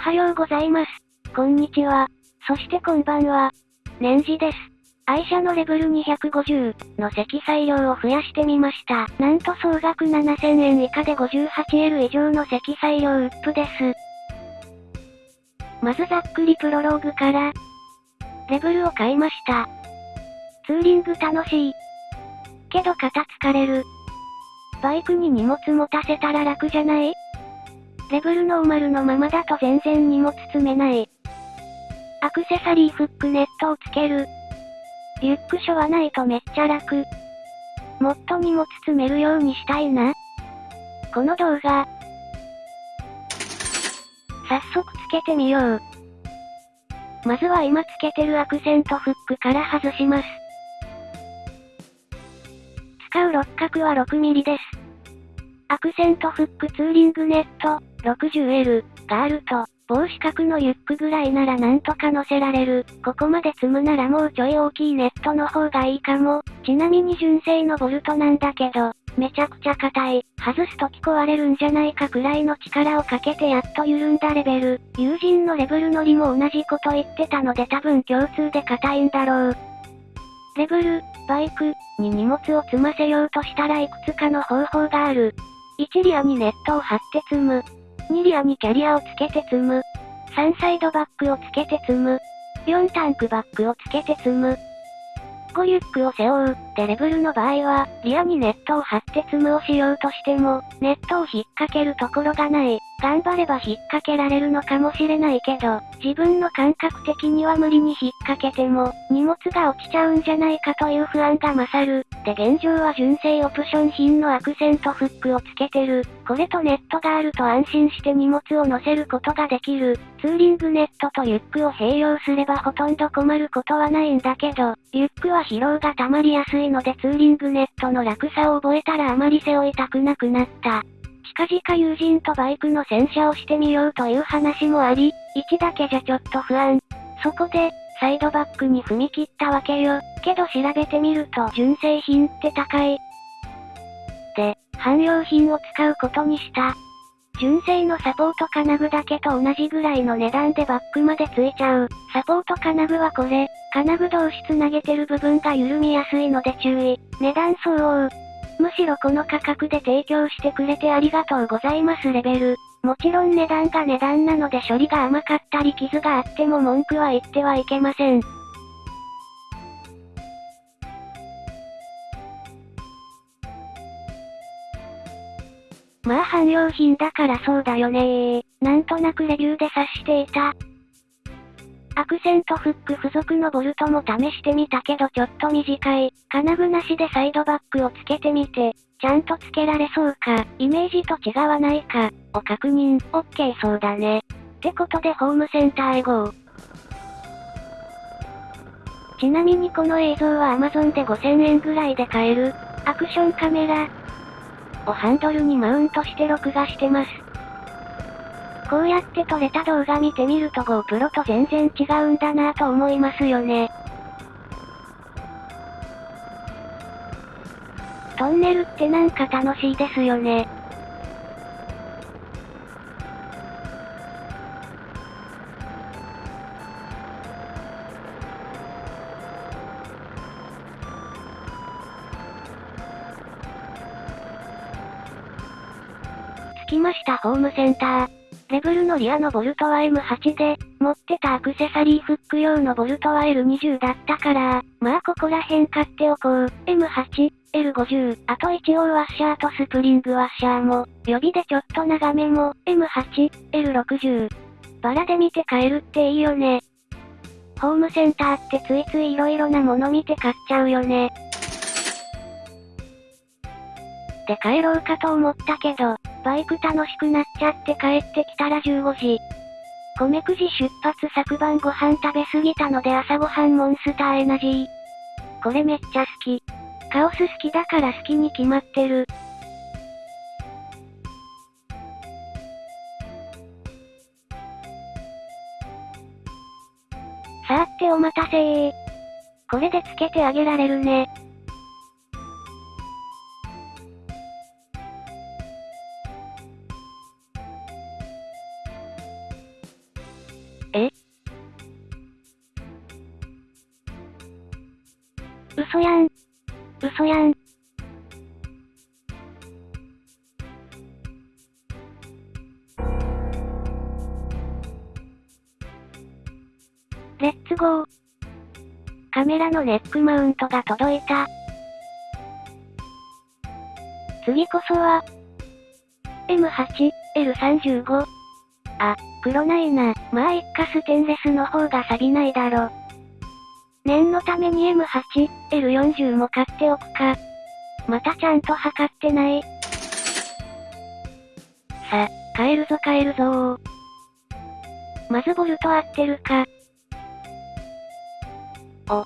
はようございます。こんにちは。そしてこんばんは。年次です。愛車のレベル250の積載量を増やしてみました。なんと総額7000円以下で 58L 以上の積載量ウップです。まずざっくりプロローグから、レベルを買いました。ツーリング楽しい。けど肩疲れる。バイクに荷物持たせたら楽じゃない？レベルノーマルのままだと全然荷物積めない。アクセサリーフックネットをつける。リュックショはないとめっちゃ楽。もっと荷物積めるようにしたいな。この動画。早速つけてみよう。まずは今つけてるアクセントフックから外します。使う六角は 6mm です。アクセントフックツーリングネット、60L、があると、帽子角のユックぐらいならなんとか乗せられる。ここまで積むならもうちょい大きいネットの方がいいかも。ちなみに純正のボルトなんだけど、めちゃくちゃ硬い。外すとき壊れるんじゃないかくらいの力をかけてやっと緩んだレベル。友人のレベル乗りも同じこと言ってたので多分共通で硬いんだろう。レベル、バイク、に荷物を積ませようとしたらいくつかの方法がある。1リアにネットを貼って積む。2リアにキャリアをつけて積む。3サイドバックをつけて積む。4タンクバックをつけて積む。5リュックを背負う。デレブルの場合は、リアにネットを張って積むをしようとしても、ネットを引っ掛けるところがない。頑張れば引っ掛けられるのかもしれないけど、自分の感覚的には無理に引っ掛けても、荷物が落ちちゃうんじゃないかという不安が勝る。で現状は純正オプション品のアクセントフックをつけてる。これとネットがあると安心して荷物を乗せることができる。ツーリングネットとリュックを併用すればほとんど困ることはないんだけど、リュックは疲労が溜まりやすいのでツーリングネットの楽さを覚えたらあまり背負いたくなくなった。近々友人とバイクの洗車をしてみようという話もあり、1だけじゃちょっと不安。そこで、サイドバックに踏み切ったわけよ。けど調べてみると純正品って高い。で、汎用品を使うことにした。純正のサポート金具だけと同じぐらいの値段でバックまでついちゃう。サポート金具はこれ、金具同士つなげてる部分が緩みやすいので注意。値段相応。むしろこの価格で提供してくれてありがとうございますレベル。もちろん値段が値段なので処理が甘かったり傷があっても文句は言ってはいけません。まあ汎用品だからそうだよねー。なんとなくレビューで察していた。アクセントフック付属のボルトも試してみたけどちょっと短い。金具なしでサイドバックをつけてみて、ちゃんとつけられそうか、イメージと違わないか、を確認。オッケーそうだね。ってことでホームセンターへ GO。ちなみにこの映像は Amazon で5000円ぐらいで買える、アクションカメラをハンドルにマウントして録画してます。こうやって撮れた動画見てみると GoPro と全然違うんだなぁと思いますよね。トンネルってなんか楽しいですよね。着きましたホームセンター。レベルのリアのボルトは M8 で、持ってたアクセサリーフック用のボルトは L20 だったから、まあここら辺買っておこう。M8、L50、あと一応ワッシャーとスプリングワッシャーも、予備でちょっと長めも、M8、L60。バラで見て買えるっていいよね。ホームセンターってついつい色々なもの見て買っちゃうよね。で帰ろうかと思ったけど、バイク楽しくなっちゃって帰ってきたら15時。米くじ出発昨晩ご飯食べすぎたので朝ごはんモンスターエナジー。これめっちゃ好き。カオス好きだから好きに決まってる。さーってお待たせー。これでつけてあげられるね。嘘やん。嘘やん。レッツゴー。カメラのネックマウントが届いた。次こそは、M8、L35。あ、黒ないな。まあ一かステンレスの方が錆びないだろ。念のために M8、L40 も買っておくか。またちゃんと測ってない。さ、買えるぞ買えるぞまずボルト合ってるか。お。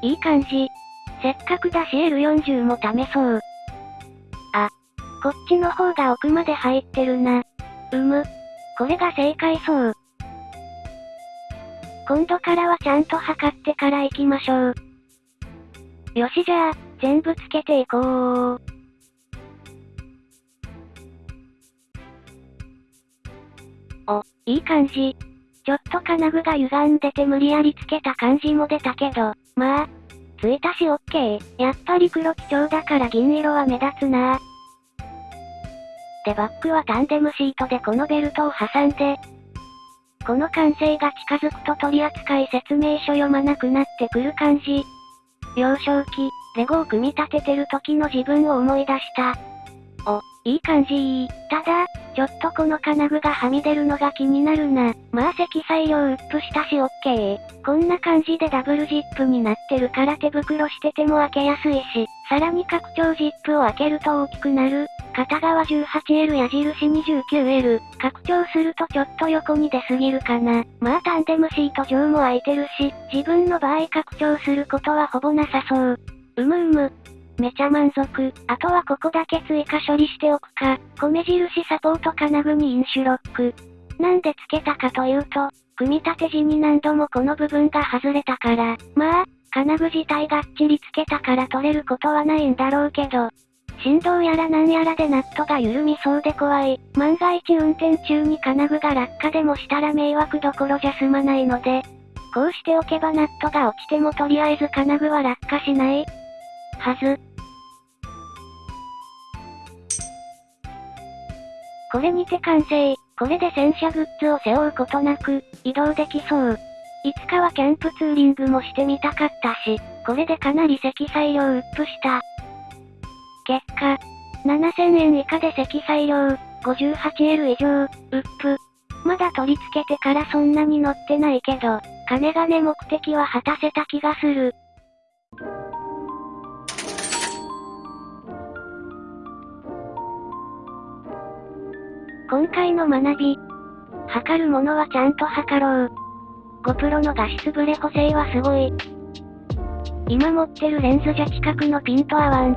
いい感じ。せっかくだし L40 も試そう。あ。こっちの方が奥まで入ってるな。うむ。これが正解そう。今度からはちゃんと測ってから行きましょう。よしじゃあ、全部つけていこう。お、いい感じ。ちょっと金具が歪んでて無理やりつけた感じも出たけど、まあ、ついたしオッケー。やっぱり黒基調だから銀色は目立つなでバックはタンデムシートでこのベルトを挟んで、この完成が近づくと取扱説明書読まなくなってくる感じ。幼少期、レゴを組み立ててる時の自分を思い出した。お、いい感じただ、ちょっとこの金具がはみ出るのが気になるな。まあ積載量ウップしたしオッケー。こんな感じでダブルジップになってるから手袋してても開けやすいし、さらに拡張ジップを開けると大きくなる。片側 18L 矢印 29L。拡張するとちょっと横に出すぎるかな。まあタンデムシート上も空いてるし、自分の場合拡張することはほぼなさそう。うむうむ。めちゃ満足。あとはここだけ追加処理しておくか。米印サポート金具にインシュロック。なんで付けたかというと、組み立て時に何度もこの部分が外れたから。まあ、金具自体がっちり付けたから取れることはないんだろうけど。振動やらなんやらでナットが緩みそうで怖い。万が一運転中に金具が落下でもしたら迷惑どころじゃ済まないので、こうしておけばナットが落ちてもとりあえず金具は落下しない。はず。これにて完成。これで戦車グッズを背負うことなく、移動できそう。いつかはキャンプツーリングもしてみたかったし、これでかなり積載量ウップした。結果、7000円以下で積載量、58L 以上、ウップ。まだ取り付けてからそんなに乗ってないけど、金がね目的は果たせた気がする。今回の学び。測るものはちゃんと測ろう。GoPro の画質ブレ補正はすごい。今持ってるレンズじゃ近くのピント合わん。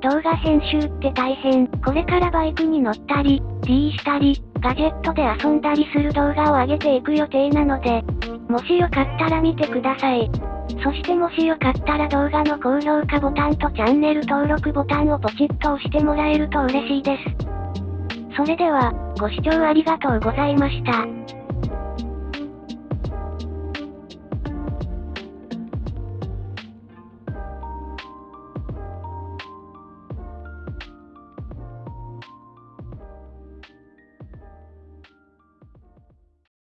動画編集って大変。これからバイクに乗ったり、D したり、ガジェットで遊んだりする動画を上げていく予定なので、もしよかったら見てください。そしてもしよかったら動画の高評価ボタンとチャンネル登録ボタンをポチッと押してもらえると嬉しいです。それでは、ご視聴ありがとうございました。